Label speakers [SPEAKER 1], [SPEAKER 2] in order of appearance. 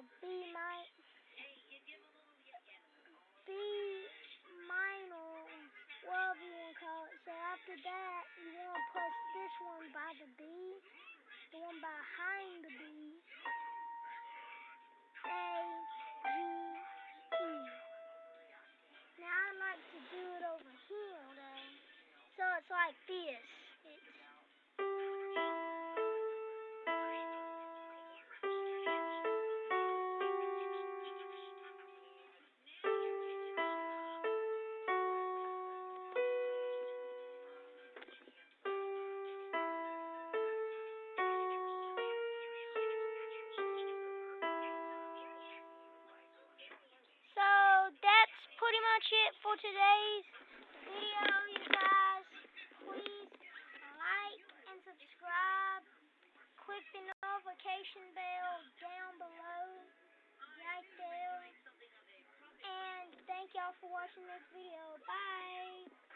[SPEAKER 1] no, B my B minor, whatever you want to call it. So after that, you want to push this one by the B, the one behind the B, A, G, E. Now I like to do it over here, though. So it's like this. For today's video, you guys. Please like and subscribe. Click the notification bell down below, right there. And thank y'all for watching this video. Bye.